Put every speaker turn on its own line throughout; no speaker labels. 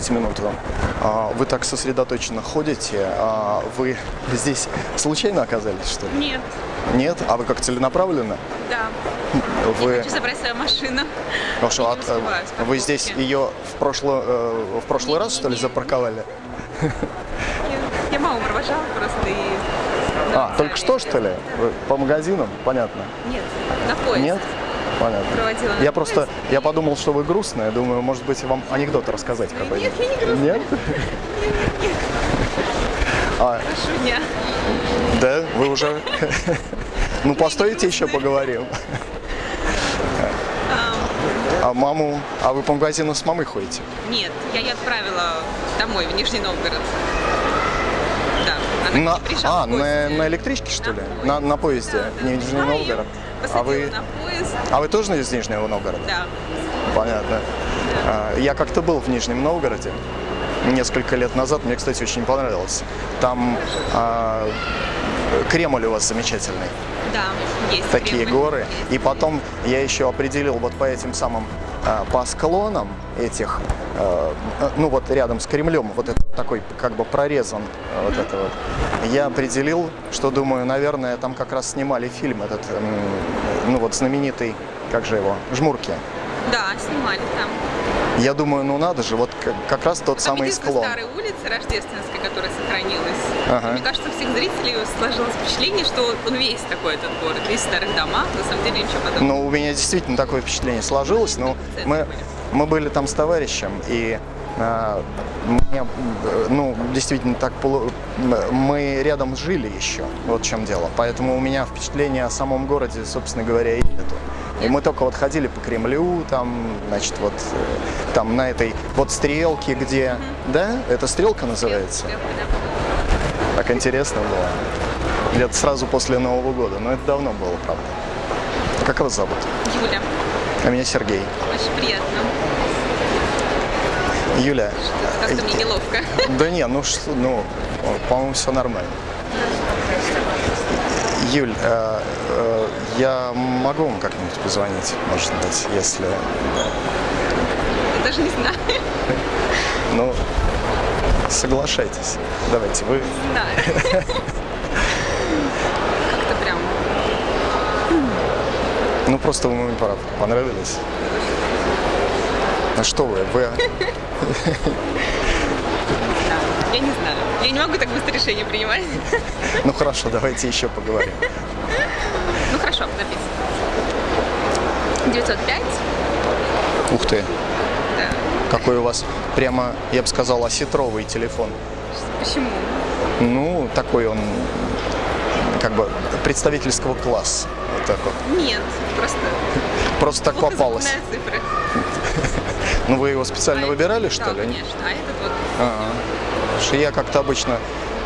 Постойте минуту. А, Вы так сосредоточенно ходите. а Вы здесь случайно оказались, что ли?
Нет,
Нет? А вы как целенаправленно?
да.
Вы,
Хочу забрать свою машину.
Хорошо,
не
а,
с
вы здесь ее в прошлый, э, в прошлый раз, что ли,
Не-не-не.
запарковали?
Я, я маму провожала просто и...
А, только что, что ли? По магазинам? Понятно.
Нет, на поезд.
Нет? Понятно.
Проводила
Я просто, я подумал, что вы грустная. Думаю, может быть, вам анекдот рассказать какой-нибудь.
Нет, я не грустная.
Нет? А,
Прошу дня.
да? Вы уже... Ну, постойте еще поговорим. А маму... А вы по магазину с мамой ходите?
Нет, я ее отправила домой, в Нижний Новгород. Да, она
На, а, на, на электричке, что ли? На, на поезде,
Да, да.
Нижний
Нашла
Новгород. А
Посадила
вы,
на поезд.
а вы тоже из Нижнего Новгорода?
Да.
Понятно. А, Я как-то был в Нижнем Новгороде несколько лет назад. Мне, кстати, очень понравилось. Там а, Кремль у вас замечательный.
Да, есть.
Такие
Кремль.
горы. И потом я еще определил вот по этим самым, по склонам этих, а, ну вот рядом с Кремлем, вот это такой как бы прорезан а, вот это вот. Я определил, что думаю, наверное, там как раз снимали фильм этот, ну вот знаменитый, как же его, Жмурки.
Да, снимали там.
Я думаю, ну надо же, вот как, как раз тот
Там
самый склон.
старая улица Рождественская, которая сохранилась.
Ага.
Мне кажется, у всех зрителей сложилось впечатление, что он весь такой, этот город, весь в старых домах. На самом деле ничего подобного.
Ну, у меня действительно такое впечатление сложилось, но мы,
были.
мы были там с товарищем, и а, мне, э, ну, действительно так, мы рядом жили еще, вот в чем дело, поэтому у меня впечатление о самом городе, собственно говоря, и нету. И мы только вот ходили по Кремлю, там, значит, вот э, там на этой вот стрелке, где, да, это стрелка называется? Так интересно было. Где-то сразу после Нового года, но это давно было, правда. Как вас зовут?
Юля,
А меня Сергей.
очень приятно.
Юля.
Как-то мне неловко.
Да не, ну что, ну, по-моему, все нормально. Юль, э, э, я могу вам как-нибудь позвонить, может быть, если,
Я даже не знаю.
ну, соглашайтесь. Давайте, вы,
знаю. Как-то прям
ну, просто вы мне понравились. Ну что вы, вы,
я не знаю. Я не могу так быстро решение принимать.
ну хорошо, давайте еще поговорим.
Ну хорошо, записывай. 905?
Ух ты,
Да.
какой у вас прямо, я бы сказал, осетровый телефон.
Почему?
Ну, такой он, как бы, представительского класса. Вот так вот.
Нет, просто
Просто так попалось.
цифры.
Ну, вы его специально
А
выбирали, что
да,
ли?
конечно. А этот вот.
Потому что я как-то обычно,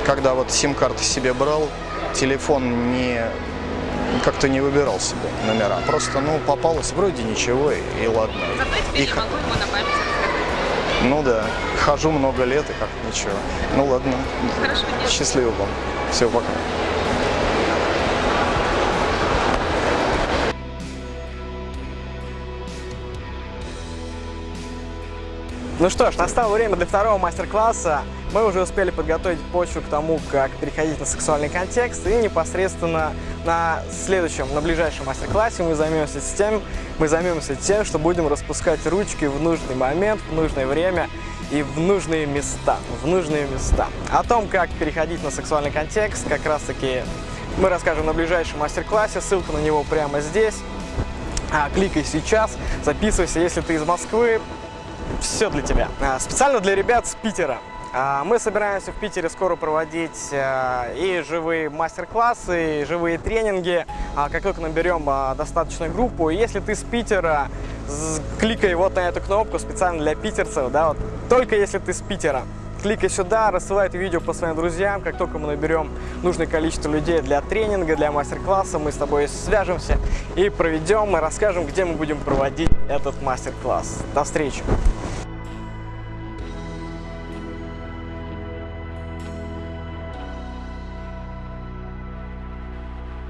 когда вот сим-карты себе брал, телефон не как-то не выбирал себе номера. Просто, ну, попалось вроде ничего, и, и ладно.
Зато теперь
И х-
могу ему на память рассказать.
Ну да, хожу много лет, и как ничего. Ну ладно,
Хорошего дня.
счастливо вам. Все, пока.
Ну что ж, настало время для второго мастер-класса. Мы уже успели подготовить почву к тому, как переходить на сексуальный контекст. И непосредственно на следующем, на ближайшем мастер-классе мы займемся тем, мы займемся тем, что будем распускать ручки в нужный момент, в нужное время и в нужные места. В нужные места. О том, как переходить на сексуальный контекст, как раз таки мы расскажем на ближайшем мастер-классе. Ссылка на него прямо здесь. А, кликай сейчас, записывайся, если ты из Москвы, все для тебя. А, Специально для ребят с Питера. А, Мы собираемся в Питере скоро проводить а, и живые мастер-классы, и живые тренинги. Как только наберем достаточную группу, если ты с Питера, кликай вот на эту кнопку специально для питерцев, да, вот только если ты с Питера. Кликай сюда, рассылай это видео по своим друзьям. Как только мы наберем нужное количество людей для тренинга, для мастер-класса, мы с тобой свяжемся и проведем, и расскажем, где мы будем проводить этот мастер-класс. До встречи!